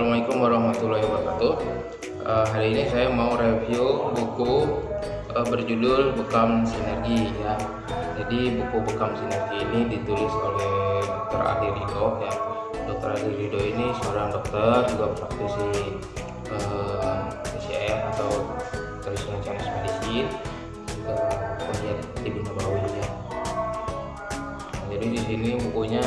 Assalamualaikum warahmatullahi wabarakatuh. Uh, hari ini saya mau review buku uh, berjudul Bekam Sinergi ya. Jadi buku Bekam Sinergi ini ditulis oleh Dr. Adi Rido ya. Dr. Adi Rido ini seorang dokter juga praktisi uh, atau traditional Chinese medicine juga kuliah di Bina Bawi ya. Jadi di sini bukunya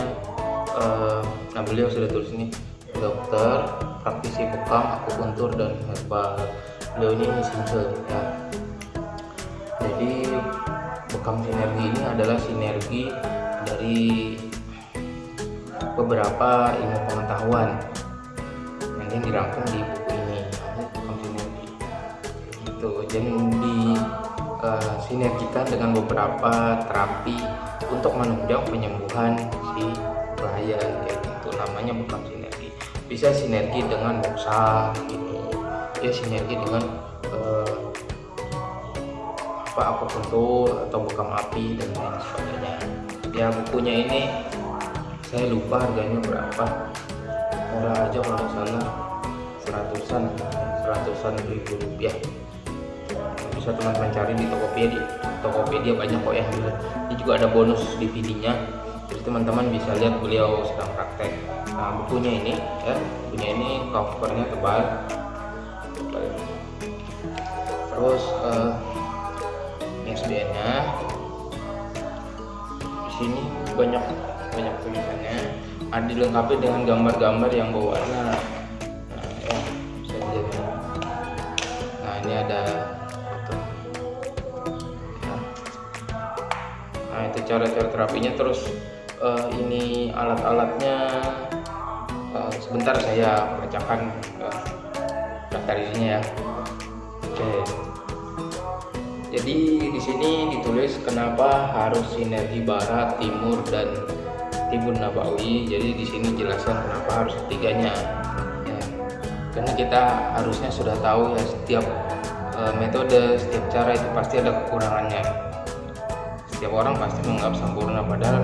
uh, nah beliau sudah tulis ini dokter, praktisi bekam, akupuntur dan herbal. Beliau ini single ya. Jadi bekam sinergi ini adalah sinergi dari beberapa ilmu pengetahuan yang dirangkum di buku ini. Bekam sinergi. Itu jadi di uh, sinergikan dengan beberapa terapi untuk menunjang penyembuhan si klien gitu. Namanya bekam sinergi bisa sinergi dengan boxa gitu. Ya sinergi dengan eh, apa akupuntur atau bekam api dan lain sebagainya. Ya bukunya ini saya lupa harganya berapa. Murah aja kalau salah seratusan seratusan ribu rupiah. Bisa teman-teman cari di Tokopedia di Tokopedia banyak kok ya. Ini juga ada bonus DVD-nya jadi teman-teman bisa lihat beliau sedang praktek nah bukunya ini ya bukunya ini covernya tebal. Terus uh, eh, ISBN nya di sini banyak banyak tulisannya. Ada dilengkapi dengan gambar-gambar yang berwarna. Nah ya nah ini ada nah itu cara-cara terapinya terus uh, ini alat-alatnya sebentar saya bacakan uh, daftar isinya ya. Oke. Jadi di sini ditulis kenapa harus sinergi barat timur dan timur nabawi. Jadi di sini jelaskan kenapa harus ketiganya. Ya. Karena kita harusnya sudah tahu ya setiap uh, metode setiap cara itu pasti ada kekurangannya. Setiap orang pasti menganggap sempurna padahal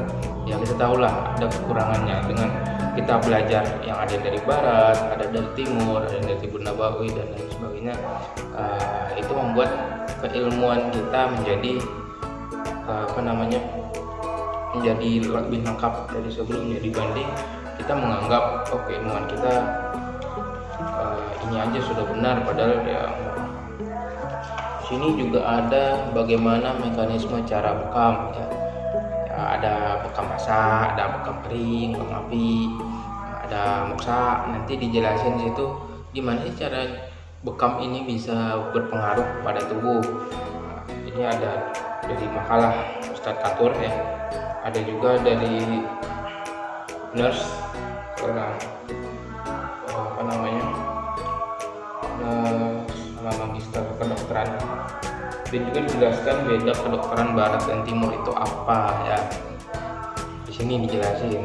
ya kita tahulah ada kekurangannya dengan kita belajar yang ada dari barat, ada dari timur, ada dari timur nabawi dan lain sebagainya. Uh, itu membuat keilmuan kita menjadi uh, apa namanya menjadi lebih lengkap dari sebelumnya dibanding kita menganggap oh keilmuan kita uh, ini aja sudah benar padahal ya sini juga ada bagaimana mekanisme cara bekam ya ada bekam basah ada bekam kering bekam api ada moksa nanti dijelasin di situ gimana sih cara bekam ini bisa berpengaruh pada tubuh. Nah, ini ada dari makalah Ustadz Katur ya. Ada juga dari nurse orang apa namanya sama magister kedokteran. Dan juga dijelaskan beda kedokteran barat dan timur itu apa ya. Di sini dijelasin.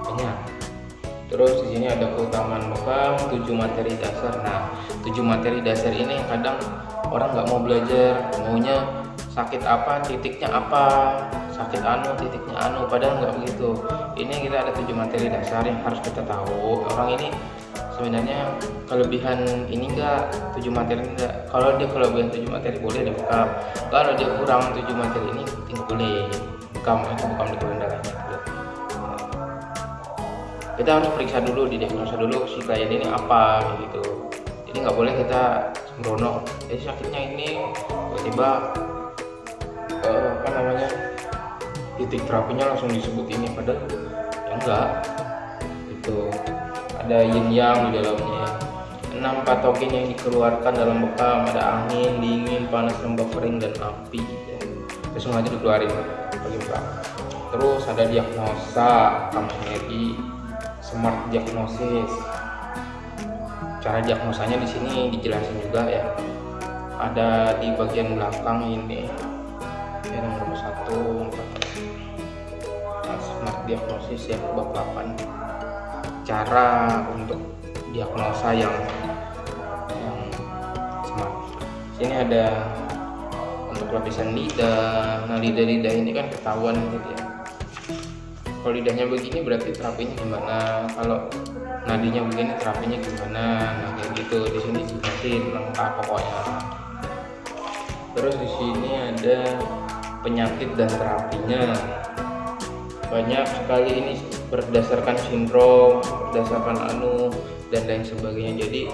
Banyak terus di sini ada keutamaan bekam tujuh materi dasar. Nah tujuh materi dasar ini kadang orang nggak mau belajar maunya sakit apa titiknya apa sakit anu titiknya anu padahal nggak begitu. Ini kita ada tujuh materi dasar yang harus kita tahu. Orang ini sebenarnya kelebihan ini enggak tujuh materi enggak kalau dia kelebihan tujuh materi boleh dia bekam kalau dia kurang tujuh materi ini tidak boleh bekam itu bekam di kita harus periksa dulu di diagnosa dulu si klien ini apa gitu. Jadi nggak boleh kita sembrono. Jadi sakitnya ini tiba-tiba uh, apa namanya titik terapinya langsung disebut ini padahal ya enggak itu ada yin yang di dalamnya. Enam patogen yang dikeluarkan dalam bekam ada angin dingin panas lembab kering dan api itu itu dikeluarin terus ada diagnosa bekam energi smart diagnosis cara diagnosanya di sini dijelasin juga ya ada di bagian belakang ini ya nomor satu nah, smart diagnosis ya bab 8 cara untuk diagnosa yang yang smart. Sini ada untuk lapisan lidah. Nah lidah-lidah ini kan ketahuan gitu ya. Kalau lidahnya begini berarti terapinya gimana? Kalau nadinya begini terapinya gimana? Nah kayak gitu. Di sini dijelasin lengkap pokoknya. Terus di sini ada penyakit dan terapinya. Banyak sekali ini berdasarkan sindrom berdasarkan anu dan lain sebagainya. Jadi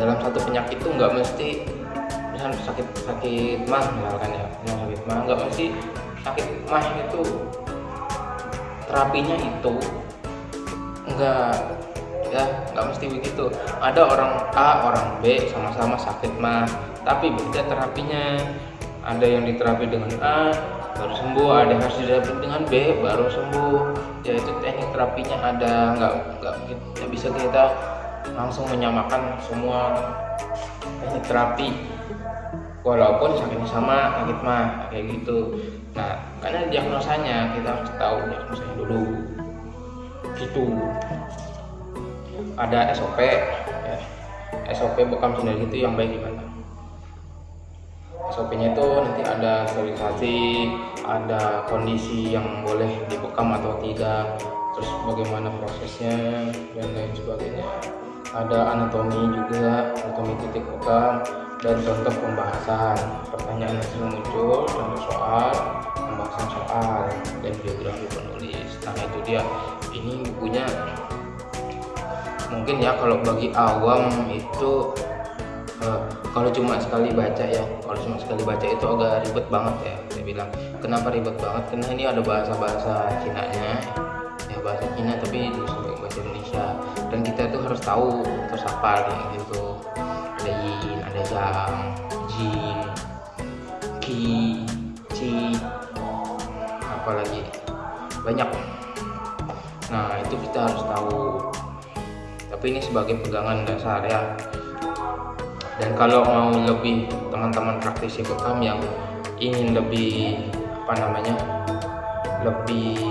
dalam satu penyakit itu nggak mesti misalnya sakit sakit mah misalkan ya sakit mah nggak mesti sakit mah itu terapinya itu enggak ya nggak mesti begitu. Ada orang A orang B sama-sama sakit mah tapi beda terapinya. Ada yang diterapi dengan A baru sembuh. Ada yang harus diterapi dengan B baru sembuh. Ya itu teknik terapinya ada nggak nggak bisa kita langsung menyamakan semua teknik terapi walaupun sakitnya sama sakit mah kayak gitu. Nah karena diagnosanya kita harus tahu diagnosanya dulu. Gitu. Ada SOP ya. SOP bekam sendiri itu yang baik gimana? SOP nya itu nanti ada sterilisasi ada kondisi yang boleh dibekam atau tidak terus bagaimana prosesnya dan lain sebagainya. Ada anatomi juga anatomi titik bekam dan contoh pembahasan pertanyaan sering muncul contoh soal pembahasan soal dan biografi penulis. Nah itu dia. Ini bukunya. Mungkin ya kalau bagi awam itu uh, kalau cuma sekali baca ya kalau cuma sekali baca itu agak ribet banget ya saya bilang. Kenapa ribet banget? Karena ini ada bahasa-bahasa Cina nya ya bahasa Cina tapi disuruh bahasa Indonesia. Dan kita tuh harus tahu terus apa gitu yang jin ki ci apalagi banyak. Nah itu kita harus tahu. Tapi ini sebagai pegangan dasar ya. Dan kalau mau lebih teman-teman praktisi bekam yang ingin lebih apa namanya lebih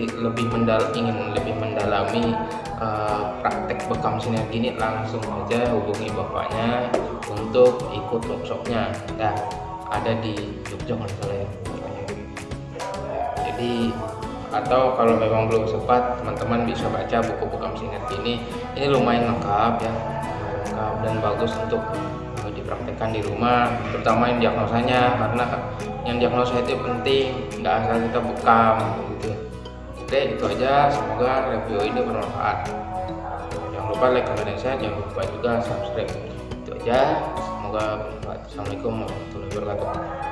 lebih mendal ingin lebih mendalami uh, praktek bekam sinergi ini langsung aja hubungi bapaknya untuk ikut workshopnya. Ya ada di Jogja kalau ya. Jadi atau kalau memang belum sempat teman-teman bisa baca buku bekam sinergi ini. Ini lumayan lengkap ya. Lengkap dan bagus untuk dipraktekkan di rumah terutama yang diagnosanya karena yang diagnosa itu penting nggak asal kita bekam gitu Oke itu aja. Semoga review ini bermanfaat. Jangan lupa like comment dan share. Jangan lupa juga subscribe. Itu aja. Semoga bermanfaat. Assalamualaikum warahmatullahi wabarakatuh